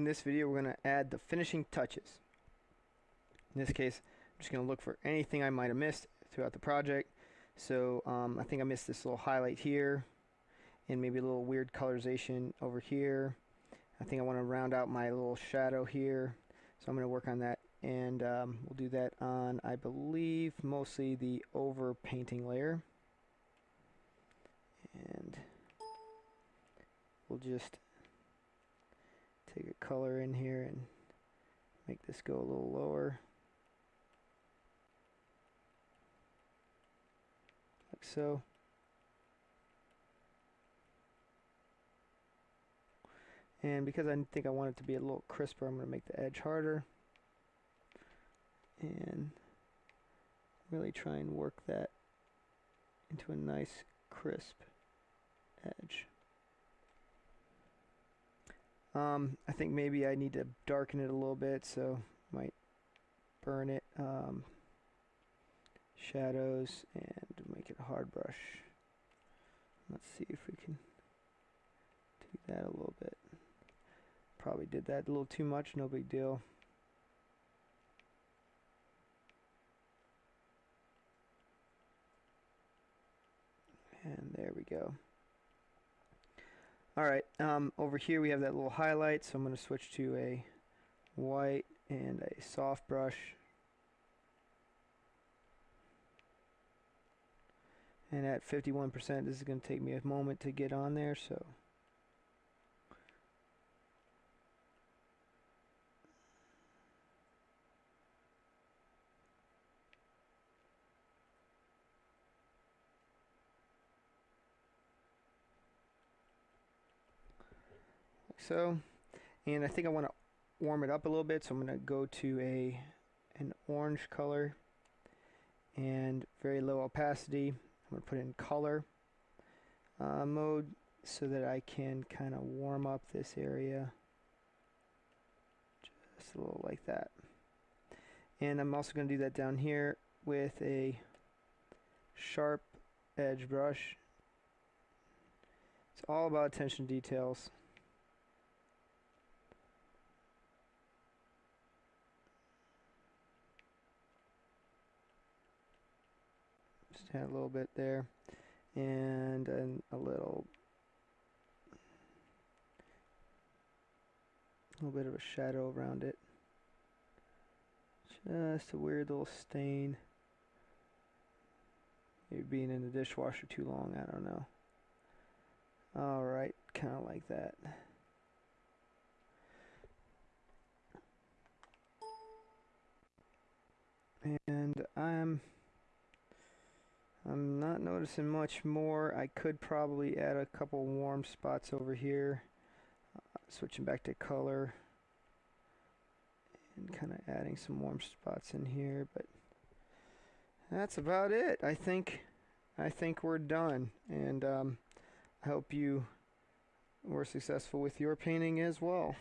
In this video we're going to add the finishing touches. In this case I'm just going to look for anything I might have missed throughout the project. So um, I think I missed this little highlight here and maybe a little weird colorization over here. I think I want to round out my little shadow here. So I'm going to work on that and um, we'll do that on I believe mostly the over painting layer. And we'll just take a color in here and make this go a little lower. Like so. And because I think I want it to be a little crisper I'm going to make the edge harder. And really try and work that into a nice crisp edge um, I think maybe I need to darken it a little bit, so might burn it. Um, shadows and make it a hard brush. Let's see if we can do that a little bit. Probably did that a little too much, no big deal. And there we go. Alright, um, over here we have that little highlight, so I'm going to switch to a white and a soft brush. And at 51%, this is going to take me a moment to get on there, so... so and I think I want to warm it up a little bit so I'm going to go to a an orange color and very low opacity. I'm going to put in color uh, mode so that I can kind of warm up this area just a little like that. And I'm also going to do that down here with a sharp edge brush. It's all about attention details add a little bit there and then a little a little bit of a shadow around it. Just a weird little stain. Maybe being in the dishwasher too long I don't know. Alright kinda like that. And I'm I'm not noticing much more. I could probably add a couple warm spots over here. Uh, switching back to color. And kind of adding some warm spots in here. But that's about it. I think I think we're done. And um, I hope you were successful with your painting as well.